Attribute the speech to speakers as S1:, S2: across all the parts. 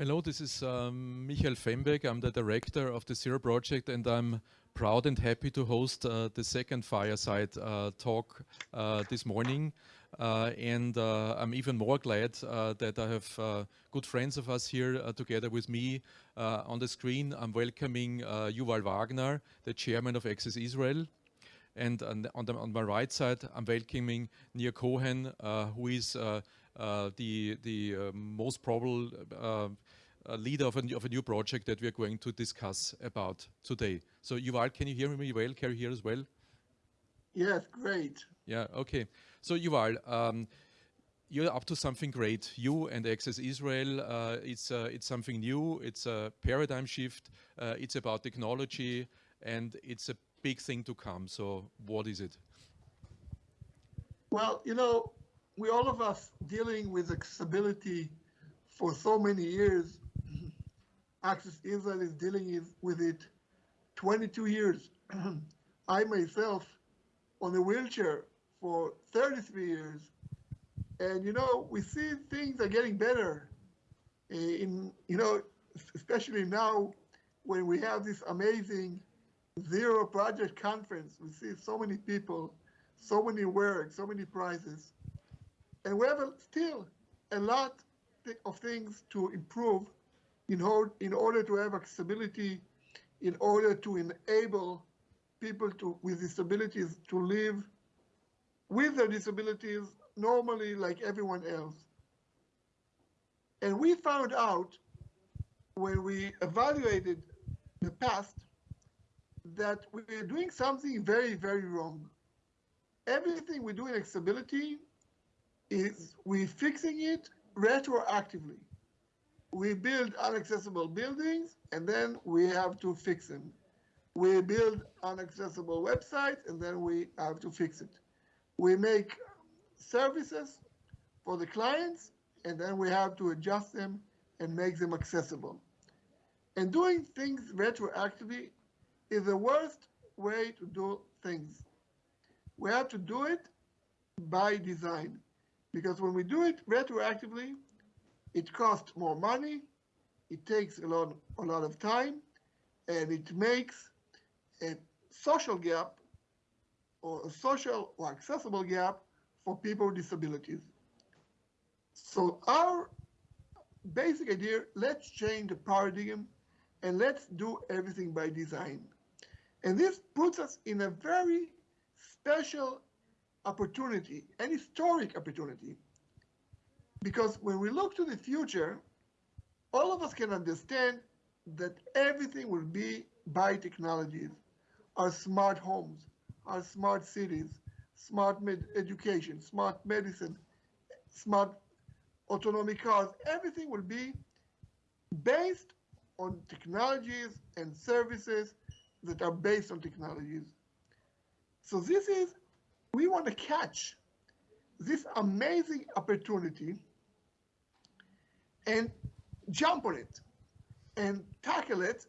S1: Hello, this is um, Michael Fembek. I'm the director of the Zero Project and I'm proud and happy to host uh, the second fireside uh, talk uh, this morning. Uh, and uh, I'm even more glad uh, that I have good friends of us here together with me on the screen. I'm welcoming Yuval Wagner, the chairman of Access Israel. And on, the, on, my right side, I'm welcoming Nir Cohen, who is uh, the the uh, most probable uh, leader of a, of a new project that we are going to discuss about today. So Yuval, can you hear me well? Can you hear as well?
S2: Yes, great.
S1: Yeah, okay. So Yuval, um, you're up to something great. You and Access Israel, uh, it's, uh, it's something new, it's a paradigm shift, uh, it's about technology, and it's a big thing to come. So what is it?
S2: Well, you know, we all of us dealing with accessibility for so many years. Access Israel is dealing with it 22 years. I myself on a wheelchair for 33 years. And you know, we see things are getting better eh, in, you know, especially now when we have this amazing zero project conference, we see so many people, so many work, so many prizes. And we have still a lot of things to improve in, in order to have accessibility, in order to enable people to, with disabilities to live with their disabilities normally like everyone else. And we found out when we evaluated the past that we are doing something very, very wrong. Everything we do in accessibility is we're fixing it retroactively. We build inaccessible buildings and then we have to fix them. We build inaccessible websites and then we have to fix it. We make services for the clients and then we have to adjust them and make them accessible. And doing things retroactively is the worst way to do things. We have to do it by design. Because when we do it retroactively, it costs more money, it takes a lot, a lot of time, and it makes a social gap or a social or accessible gap for people with disabilities. So our basic idea, let's change the paradigm and let's do everything by design. And this puts us in a very special opportunity, an historic opportunity. Because when we look to the future, all of us can understand that everything will be by technologies. Our smart homes, our smart cities, smart education, smart medicine, smart autonomous cars, everything will be based on technologies and services that are based on technologies. So this is we want to catch this amazing opportunity and jump on it and tackle it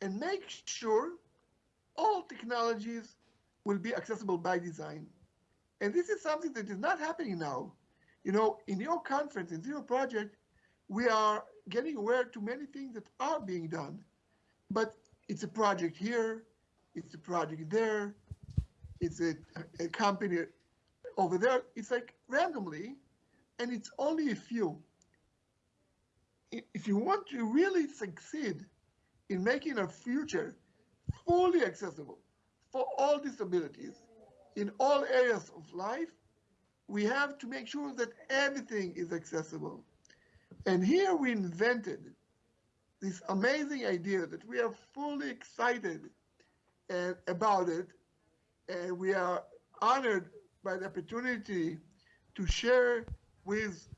S2: and make sure all technologies will be accessible by design. And this is something that is not happening now. You know, in your conference, in Zero Project, we are getting aware to many things that are being done. But it's a project here, it's a project there, it's a, a company over there. It's like randomly, and it's only a few. If you want to really succeed in making our future fully accessible for all disabilities in all areas of life, we have to make sure that everything is accessible. And here we invented this amazing idea that we are fully excited and about it and we are honored by the opportunity to share with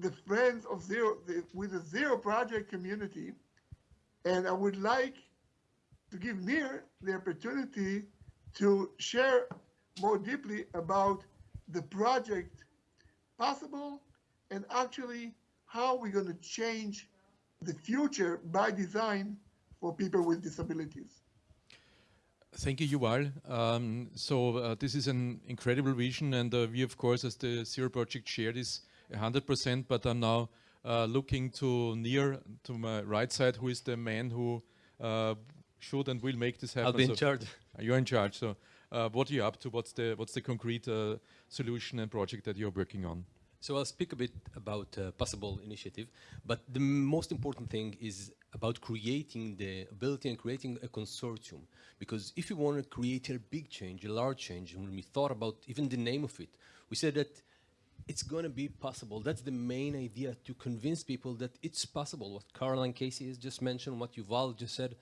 S2: the friends of Zero, the, with the Zero Project community. And I would like to give Nir the opportunity to share more deeply about the project possible and actually how we're going to change the future by design for people with disabilities.
S1: Thank you, Yuval. Um, so uh, this is an incredible vision, and uh, we, of course, as the Zero Project, share this 100%. But I'm now uh, looking to Nir to my right side, who is the man who uh, should and will make this happen.
S3: I'll be in
S1: So
S3: charge.
S1: You're in charge. So, uh, what are you up to? What's the what's the concrete uh, solution and project that you're working on?
S3: So I'll speak a bit about uh, possible initiative, but the most important thing is about creating the ability and creating a consortium. Because if you want to create a big change, a large change, when we thought about even the name of it, we said that it's going to be possible. That's the main idea to convince people that it's possible. What Caroline Casey has just mentioned, what Yuval just said,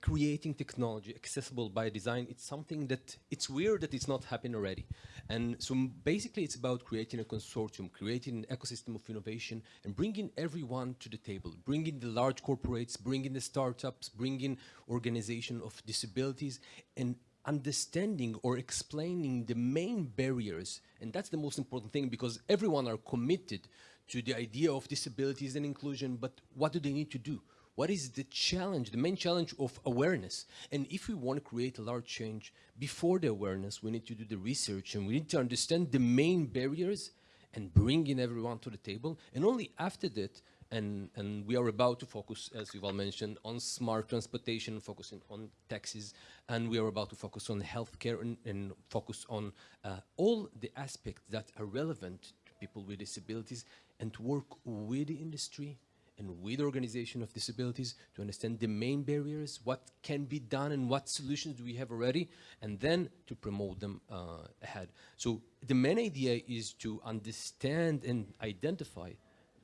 S3: creating technology accessible by design it's something that it's weird that it's not happening already and so basically it's about creating a consortium creating an ecosystem of innovation and bringing everyone to the table bringing the large corporates bringing the startups bringing organization of disabilities and understanding or explaining the main barriers and that's the most important thing because everyone are committed to the idea of disabilities and inclusion but what do they need to do what is the challenge, the main challenge of awareness? And if we want to create a large change before the awareness, we need to do the research and we need to understand the main barriers and bring in everyone to the table. And only after that, and, and we are about to focus, as Yuval mentioned, on smart transportation, focusing on taxis, and we are about to focus on healthcare and, and focus on uh, all the aspects that are relevant to people with disabilities and to work with the industry and with organization of disabilities to understand the main barriers, what can be done and what solutions do we have already, and then to promote them uh, ahead. So the main idea is to understand and identify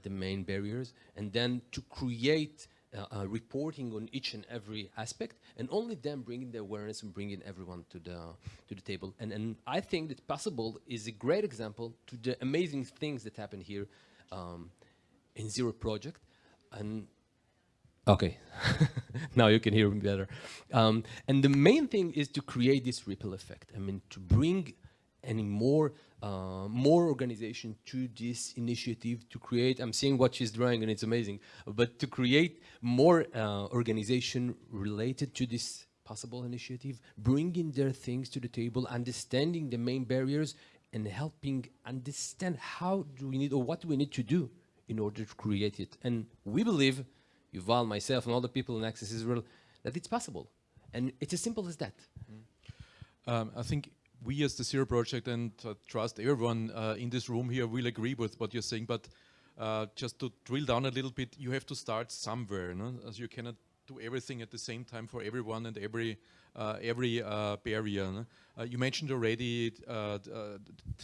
S3: the main barriers and then to create uh, uh, reporting on each and every aspect and only then bringing the awareness and bringing everyone to the to the table. And and I think that possible is a great example to the amazing things that happen here um, in Zero Project. And okay now you can hear me better. Um, and the main thing is to create this ripple effect. I mean to bring any more uh, more organization to this initiative to create i'm seeing what she's drawing and it's amazing but to create more uh, organization related to this possible initiative bringing their things to the table understanding the main barriers and helping understand how do we need or what do we need to do in order to create it. And we believe, Yuval, myself, and all the people in Access Israel, that it's possible. And it's as simple as that.
S1: Um, I think we as the Zero Project and uh, trust everyone uh, in this room here will agree with what you're saying, but uh, just to drill down a little bit, you have to start somewhere, no? as you cannot do everything at the same time for everyone and every uh, every uh, barrier. no? Uh, you mentioned already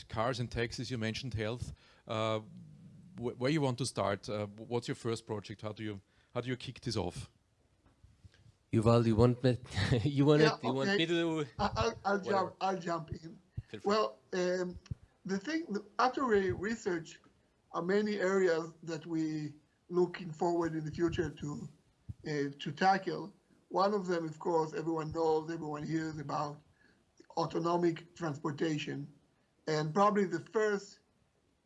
S1: cars and taxis, you mentioned health. Wh- where you want to start? What's your first project? How do you how do you kick this off?
S3: Yuval, you want me, you want,
S2: Yeah,
S3: it, you want
S2: okay.
S3: me to do?
S2: I- I'll, I'll
S3: Whatever.
S2: jump. I'll jump in. Well, um, the thing after we research are many areas that we looking forward in the future to uh, to tackle. One of them, of course, everyone knows, everyone hears about autonomic transportation, and probably the first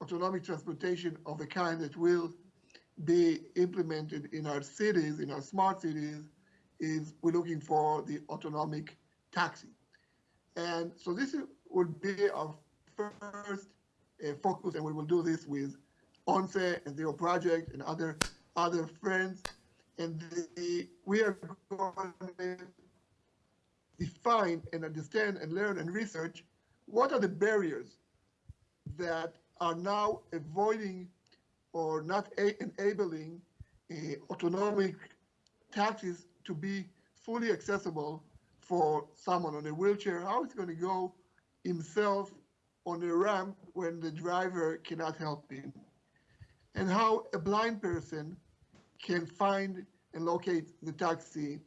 S2: autonomic transportation of the kind that will be implemented in our cities, in our smart cities, is we're looking for the autonomic taxi. And so this is- would be our first uh, focus, and we will do this with ONCE and Zero Project and other other friends. And the, we are going to define and understand and learn and research what are the barriers that are now avoiding or not enabling uh, autonomic taxis to be fully accessible for someone on a wheelchair. How it's going to go himself on a ramp when the driver cannot help him, and how a blind person can find and locate the taxi,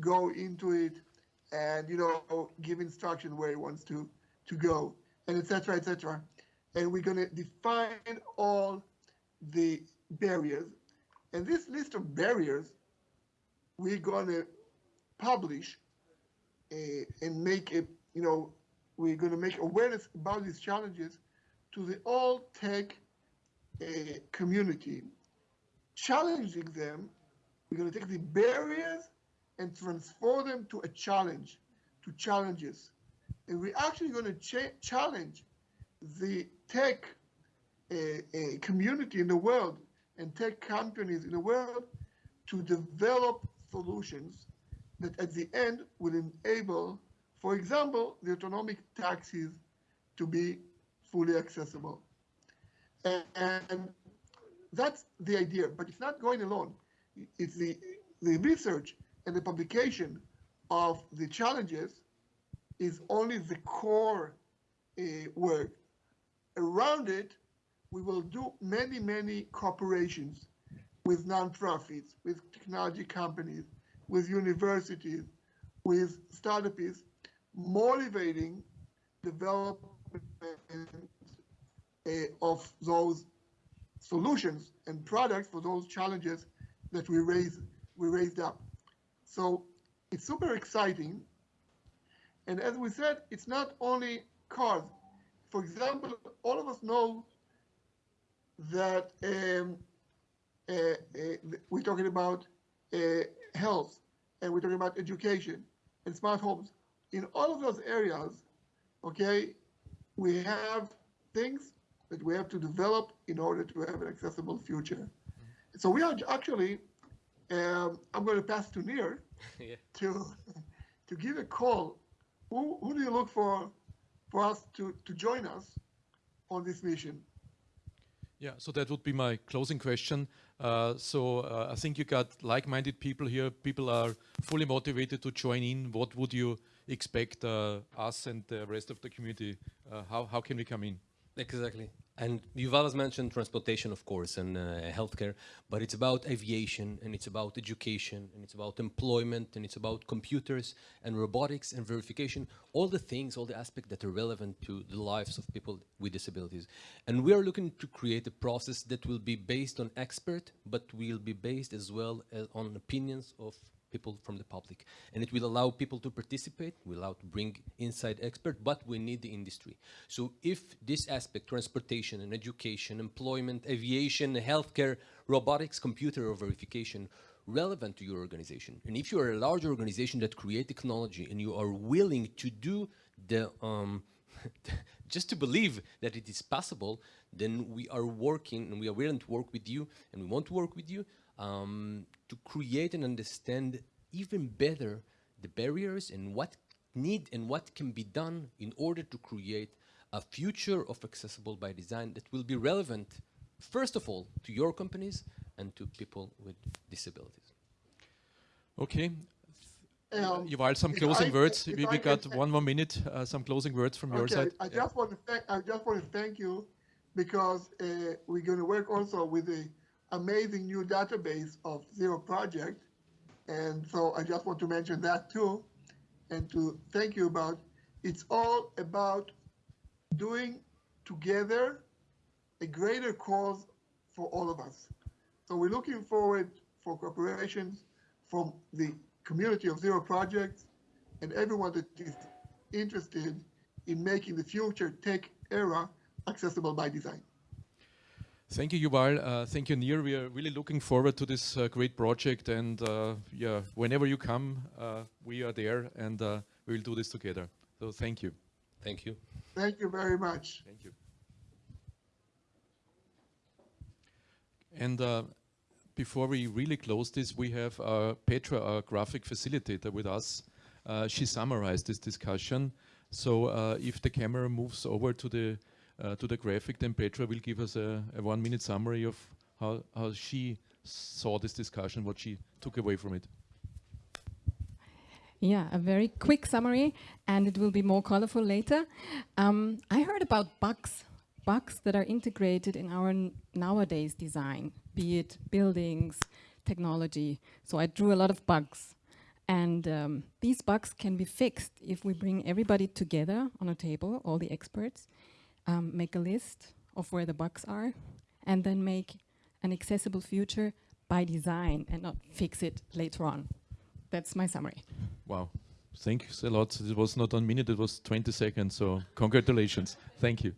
S2: go into it, and you know give instruction where he wants to to go, and etc. etc. And we're going to define all the barriers, and this list of barriers we're going to publish uh, and make a you know we're going to make awareness about these challenges to the all tech uh, community. Challenging them we're going to take the barriers and transform them to a challenge to challenges. And we're actually going to cha- challenge the tech a, a community in the world and tech companies in the world to develop solutions that at the end will enable, for example, the autonomic taxis to be fully accessible. And, and that's the idea, but it's not going alone. It's the, the research and the publication of the challenges is only the core uh, work. Around it, we will do many, many cooperations with nonprofits, with technology companies, with universities, with startups, motivating development uh, of those solutions and products for those challenges that we raised we raised up. So it's super exciting. And as we said, it's not only cars. For example, all of us know that um, we're talking about uh, health and we're talking about education and smart homes. In all of those areas, okay, we have things that we have to develop in order to have an accessible future. So we are actually, um, I'm going to pass to Nir
S3: yeah.
S2: to to give a call. Who, who do you look for for us to, to join us on this mission?
S1: Yeah, so that would be my closing question. Uh, so uh, I think you got like-minded people here. People are fully motivated to join in. What would you expect uh, us and the rest of the community? Uh, how how can we come in?
S3: Exactly. And Yuval has mentioned transportation, of course, and uh, healthcare, but it's about aviation, and it's about education, and it's about employment, and it's about computers and robotics and verification, all the things, all the aspects that are relevant to the lives of people with disabilities. And we are looking to create a process that will be based on expert, but will be based as well as on opinions of people from the public. And it will allow people to participate, will allow to bring inside expert, but we need the industry. So if this aspect, transportation and education, employment, aviation, healthcare, robotics, computer or verification, relevant to your organization. And if you are a large organization that create technology and you are willing to do the, um, just to believe that it is possible, then we are working and we are willing to work with you and we want to work with you um, to create and understand even better the barriers and what need and what can be done in order to create a future of accessible by design that will be relevant, first of all, to your companies and to people with disabilities.
S1: Okay.
S2: Um,
S1: Yuval, some closing
S2: I-
S1: words. We, we got
S2: say-
S1: one more minute. Uh, some closing words from your side.
S2: I
S1: Yeah.
S2: just want to thank I just want to thank you because uh, we're going to work also with the amazing new database of Zero Project, and so I just want to mention that too, and to thank you about. It's all about doing together a greater cause for all of us. So we're looking forward for cooperations from the community of Zero Projects and everyone that is interested in making the future tech era accessible by design.
S1: Thank you, Yuval. Uh, thank you, Nir. We are really looking forward to this uh, great project. And uh, yeah, whenever you come, uh, we are there and uh, we will do this together. So thank you.
S3: Thank you.
S2: Thank you very much.
S1: Thank you. And uh, before we really close this, we have uh, Petra, our graphic facilitator, with us. Uh, she summarized this discussion. So uh, if the camera moves over to the uh, to the graphic, then Petra will give us a, a one-minute summary of how how she saw this discussion, what she took away from it.
S4: Yeah, a very quick summary, and it will be more colorful later. Um, I heard about bugs, bugs that are integrated in our nowadays design, be it buildings, technology. So I drew a lot of bugs. And um, these bugs can be fixed if we bring everybody together on a table, all the experts, um, make a list of where the bugs are, and then make an accessible future by design and not fix it later on. That's my summary.
S1: Wow. Thanks a lot. It was not one minute, it was 20 seconds. So congratulations. Thank you.